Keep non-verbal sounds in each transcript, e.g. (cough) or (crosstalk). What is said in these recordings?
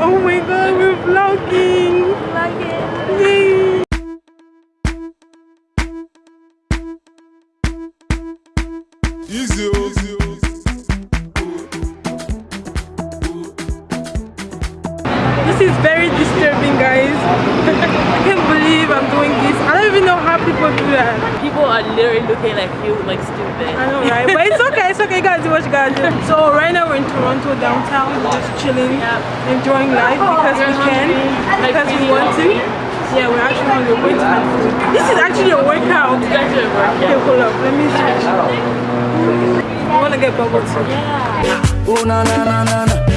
Oh my god, we're vlogging. (laughs) people do that. People are literally looking like you, like stupid. I know, right? But it's okay. It's okay. You guys do what you gotta do. So right now we're in Toronto downtown. We're just chilling, enjoying life because we can, Like, because we really want to. Yeah, we're actually hungry. We're to have food. This is actually a workout. You guys are working. Okay, hold up. Let me switch. I want to get bubble tea. Oh na na na na na.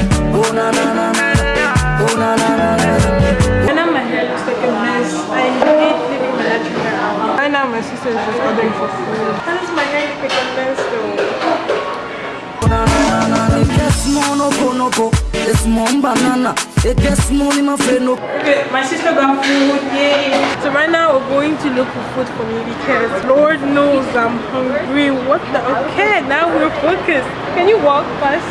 It's more banana. It gets more in my face no. Okay, my sister got food, yay! So right now we're going to look for food for me because Lord knows I'm hungry. What the? Okay, now we're focused. Can you walk fast?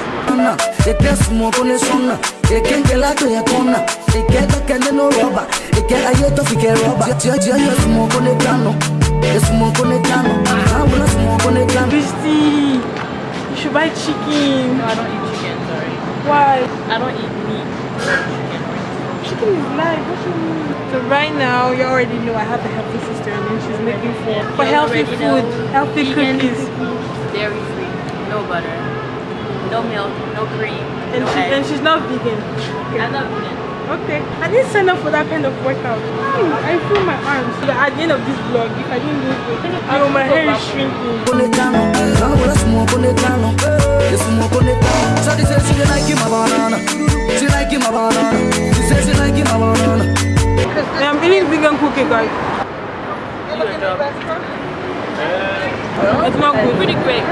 Tia you smoke on the piano. It's smoke on the piano. I will smoke on the piano. Christy, you should buy chicken. No, I don't eat chicken, sorry. Why? I don't eat meat. Chicken is live. What you mean? So right now, you already know I have a healthy sister and then she's making for, for You healthy food, know. healthy Vegan cookies. Dairy free, no butter, no milk, no cream, And, no she, and she's not vegan. I'm not vegan. Okay. I didn't sign up for that kind of workout. Hmm, I feel my arms. But at the end of this vlog, if I didn't lose weight, I know my hair is shrinking. on. I will smoke on the piano. It's smoke on the piano. So she says she like my banana. She like my banana. She says she like my banana. And I'm eating vegan cookie, guys. Do your job. It's not good. Pretty quick.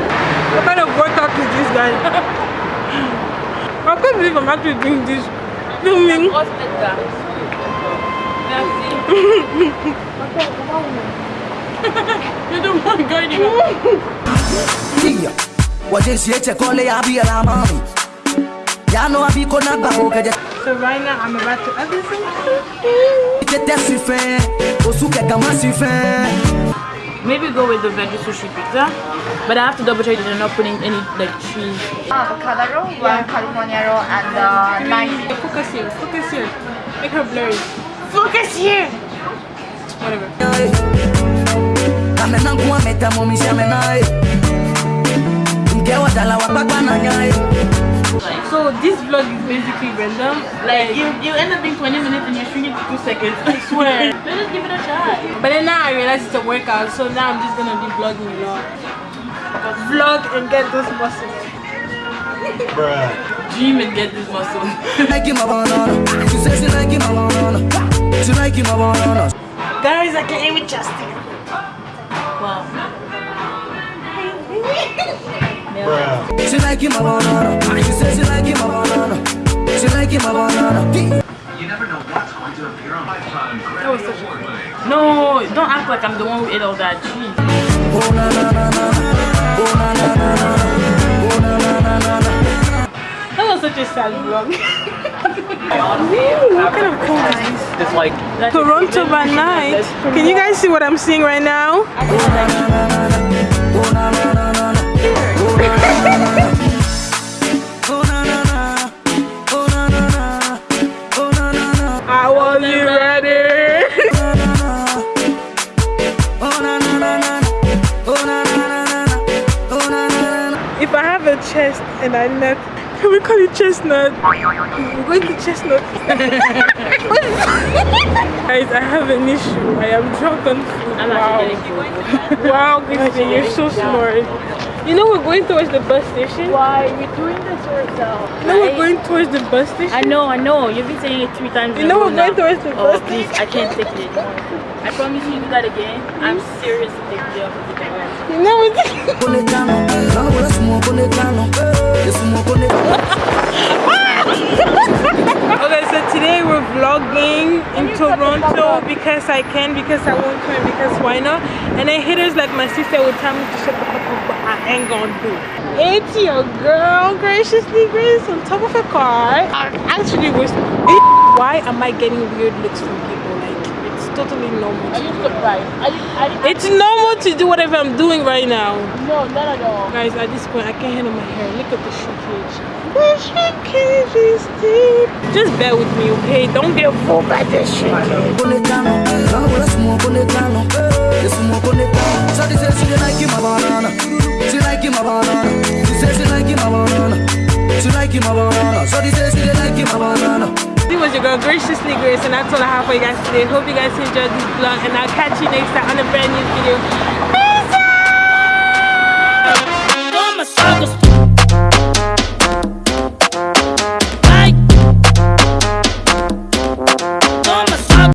What kind of workout is this, guys? (laughs) I can't believe I'm actually doing this. Domingue. Grosse tête d'âge. Merci. Je demande quoi, il est وجنسي تقول يا ابي يا مامي يا نو ابي كنا باو كده So right now I'm about to other things. J'étais sur fin, au souk et gamin sur fin. Maybe go with the veggie sushi pizza, but I have to double check that they're not putting any like cheese. avocado roll, one California roll, and uh, nine. Focus here. Focus here. Make her blurry. Focus here. Whatever. So this vlog is basically random. Like you, you end up being 20 minutes and you're shrinking to two seconds. I swear. (laughs) Let us give it a try. But then now I realize it's a workout, so now I'm just gonna be vlogging a lot. Vlog and get those muscles. bruh. Dream and get this muscle. Like my banana. She says she like my. She like my banana. Guys, I can't even just wow. Bruh. She like my banana. She says she like my banana. She like my banana. That was such a No, don't act like I'm the one who ate all that. Jeez. Oh na na na na. Oh na na na na. Oh na na na na na. That was such a sad vlog. Ooh, what kind of cold is this? It's like Toronto by night. Can you guys see what I'm seeing right now? Chest and I nut, can (laughs) we call it chestnut? We're going to chestnut. (laughs) Guys, I have an issue. I am drunk on food. Wow. actually getting food. Wow, Christine, you're so smart. You know we're going towards the bus station? Why are doing this to yourself? You know we're going towards the bus station? I know, I know. You've been saying it three times. You know we're going now. towards the Oh, bus please, I can't take it. I promise you, you do that again. I'm seriously taking you off of the camera. You know it's... (laughs) Conectano. Now we're smoke conectano. It's smoke conectano. (laughs) Okay, so today we're vlogging vlogging in Toronto because I can, because I want to, and because why not? And then haters like my sister would tell me to shut the fuck up, but I ain't gonna do. It's your girl, graciously Grace, on top of a car. I actually was. Why am I getting weird looks from people? Like it's totally normal. Are you surprised? Are you, are you, It's normal to do whatever I'm doing right now. no, not at all. Guys, at this point, I can't handle my hair. Look at the shrinkage. The shrinkage is deep. Just bear with me, okay? Don't get fooled by this shrinkage. Your girl, Graciously Grace, and that's all I have for you guys today. Hope you guys enjoyed this vlog, and I'll catch you next time on a brand new video.